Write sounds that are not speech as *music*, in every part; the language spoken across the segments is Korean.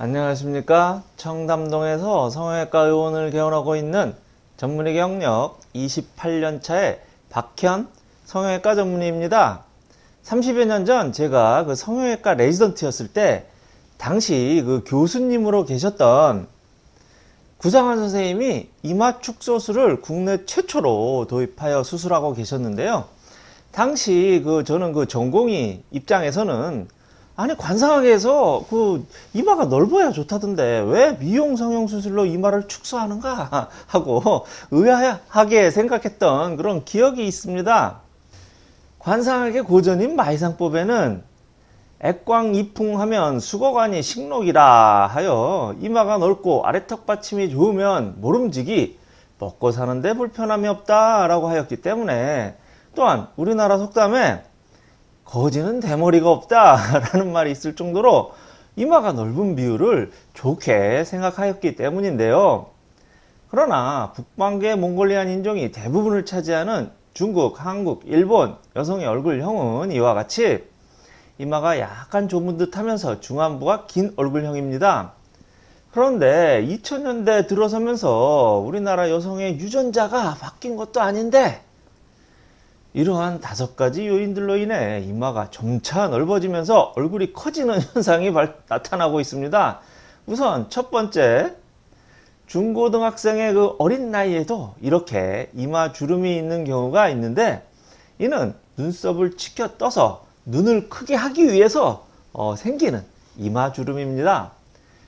안녕하십니까? 청담동에서 성형외과 의원을 개원하고 있는 전문의 경력 28년차의 박현 성형외과 전문의입니다. 30여 년 전 제가 그 성형외과 레지던트였을 때 당시 그 교수님으로 계셨던 구상환 선생님이 이마 축소술을 국내 최초로 도입하여 수술하고 계셨는데요. 당시 그 저는 그 전공의 입장에서는 아니 관상학에서 그 이마가 넓어야 좋다던데 왜 미용 성형 수술로 이마를 축소하는가 *laughs* 하고 의아하게 생각했던 그런 기억이 있습니다. 관상학의 고전인 마이상법에는 액광 이풍하면 수거관이 식록이라 하여 이마가 넓고 아래턱 받침이 좋으면 모름지기 먹고 사는데 불편함이 없다 라고 하였기 때문에 또한 우리나라 속담에 거지는 대머리가 없다 *laughs* 라는 말이 있을 정도로 이마가 넓은 비율을 좋게 생각하였기 때문인데요. 그러나 북방계 몽골리안 인종이 대부분을 차지하는 중국, 한국, 일본 여성의 얼굴형은 이와 같이 이마가 약간 좁은 듯 하면서 중안부가 긴 얼굴형입니다. 그런데 2000년대 들어서면서 우리나라 여성의 유전자가 바뀐 것도 아닌데 이러한 다섯 가지 요인들로 인해 이마가 점차 넓어지면서 얼굴이 커지는 *laughs* 현상이 나타나고 있습니다. 우선 첫 번째 중고등학생의 그 어린 나이에도 이렇게 이마 주름이 있는 경우가 있는데 이는 눈썹을 치켜 떠서 눈을 크게 하기 위해서 어, 생기는 이마 주름입니다.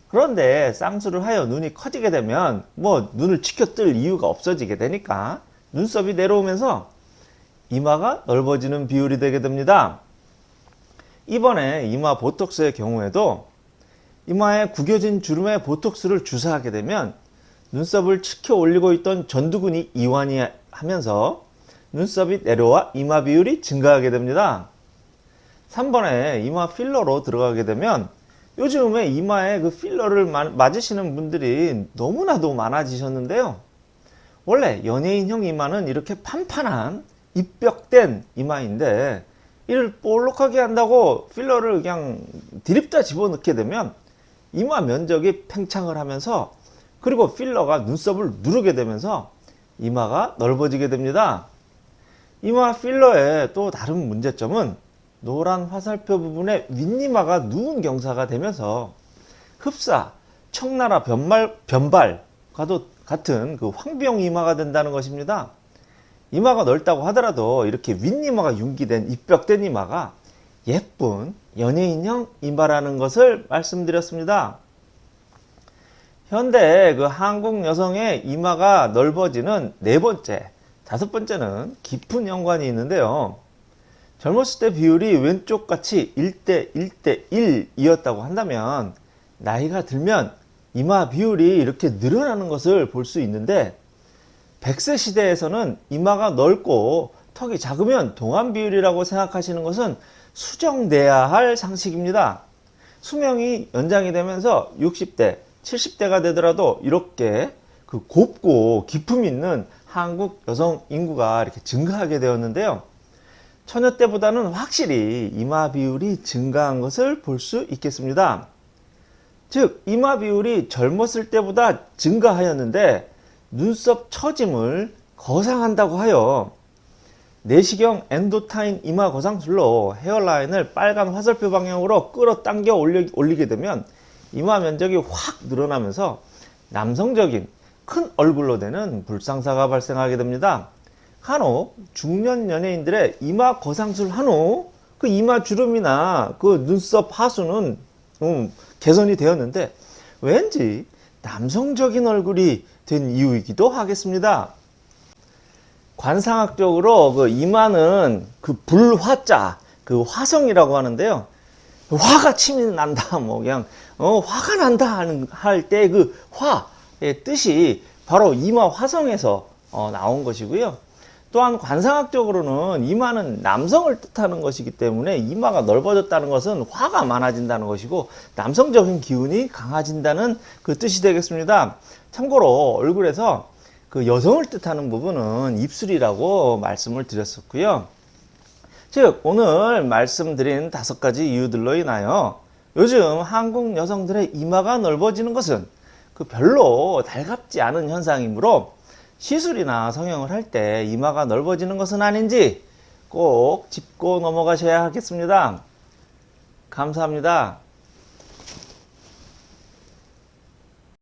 그런데 쌍수를 하여 눈이 커지게 되면 뭐 눈을 치켜 뜰 이유가 없어지게 되니까 눈썹이 내려오면서 이마가 넓어지는 비율이 되게 됩니다. 이번에 이마 보톡스의 경우에도 이마에 구겨진 주름에 보톡스를 주사하게 되면 눈썹을 치켜 올리고 있던 전두근이 이완이 하면서 눈썹이 내려와 이마 비율이 증가하게 됩니다. 3번에 이마 필러로 들어가게 되면 요즘에 이마에 그 필러를 맞으시는 분들이 너무나도 많아지셨는데요. 원래 연예인형 이마는 이렇게 판판한 입벽된 이마인데 이를 볼록하게 한다고 필러를 그냥 디립다 집어넣게 되면 이마 면적이 팽창을 하면서 그리고 필러가 눈썹을 누르게 되면서 이마가 넓어지게 됩니다. 이마 필러의 또 다른 문제점은 노란 화살표 부분에 윗니마가 누운 경사가 되면서 흡사, 청나라 변말, 변발과도 같은 그 황비용 이마가 된다는 것입니다. 이마가 넓다고 하더라도 이렇게 윗니마가 융기된 입벽된 이마가 예쁜 연예인형 이마라는 것을 말씀드렸습니다. 현대 그 한국 여성의 이마가 넓어지는 네 번째, 다섯 번째는 깊은 연관이 있는데요. 젊었을 때 비율이 왼쪽 같이 1대 1대 1이었다고 한다면 나이가 들면 이마 비율이 이렇게 늘어나는 것을 볼 수 있는데 100세 시대에서는 이마가 넓고 턱이 작으면 동안 비율이라고 생각하시는 것은 수정돼야 할 상식입니다. 수명이 연장이 되면서 60대, 70대가 되더라도 이렇게 그 곱고 기품 있는 한국 여성 인구가 이렇게 증가하게 되었는데요. 처녀 때보다는 확실히 이마 비율이 증가한 것을 볼 수 있겠습니다. 즉 이마 비율이 젊었을 때보다 증가하였는데 눈썹 처짐을 거상한다고 하여 내시경 엔도타인 이마 거상술로 헤어라인을 빨간 화살표 방향으로 끌어당겨 올리, 게 되면 이마 면적이 확 늘어나면서 남성적인 큰 얼굴로 되는 불상사가 발생하게 됩니다. 간혹 중년 연예인들의 이마 거상술 한 후 그 이마 주름이나 그 눈썹 하수는 음, 개선이 되었는데 왠지 남성적인 얼굴이 된 이유이기도 하겠습니다. 관상학적으로 그 이마는 그 불화자, 그 화성이라고 하는데요. 화가 침이 난다, 뭐 그냥 어, 화가 난다 하는 할 때 그 화의 뜻이 바로 이마 화성에서 어, 나온 것이고요. 또한 관상학적으로는 이마는 남성을 뜻하는 것이기 때문에 이마가 넓어졌다는 것은 화가 많아진다는 것이고 남성적인 기운이 강해진다는 그 뜻이 되겠습니다. 참고로 얼굴에서 그 여성을 뜻하는 부분은 입술이라고 말씀을 드렸었고요. 즉 오늘 말씀드린 다섯 가지 이유들로 인하여 요즘 한국 여성들의 이마가 넓어지는 것은 그 별로 달갑지 않은 현상이므로 시술이나 성형을 할 때 이마가 넓어지는 것은 아닌지 꼭 짚고 넘어가셔야 하겠습니다. 감사합니다.